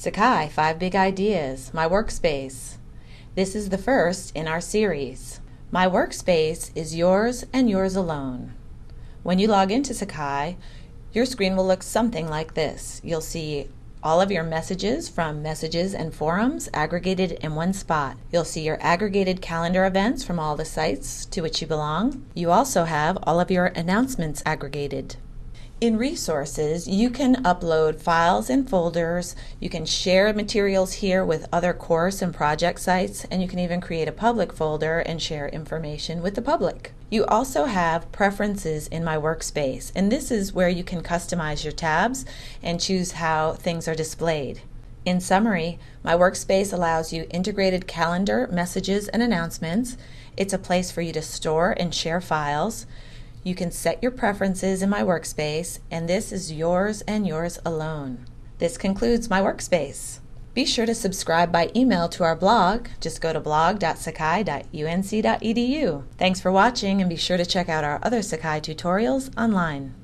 Sakai 5 Big Ideas, My Workspace. This is the first in our series. My Workspace is yours and yours alone. When you log into Sakai, your screen will look something like this. You'll see all of your messages from messages and forums aggregated in one spot. You'll see your aggregated calendar events from all the sites to which you belong. You also have all of your announcements aggregated. In resources, you can upload files and folders, you can share materials here with other course and project sites, and you can even create a public folder and share information with the public. You also have preferences in my workspace, and this is where you can customize your tabs and choose how things are displayed. In summary, my workspace allows you integrated calendar, messages, and announcements. It's a place for you to store and share files. You can set your preferences in my workspace, and this is yours and yours alone. This concludes my workspace. Be sure to subscribe by email to our blog. Just go to blog.sakai.unc.edu. Thanks for watching and be sure to check out our other Sakai tutorials online.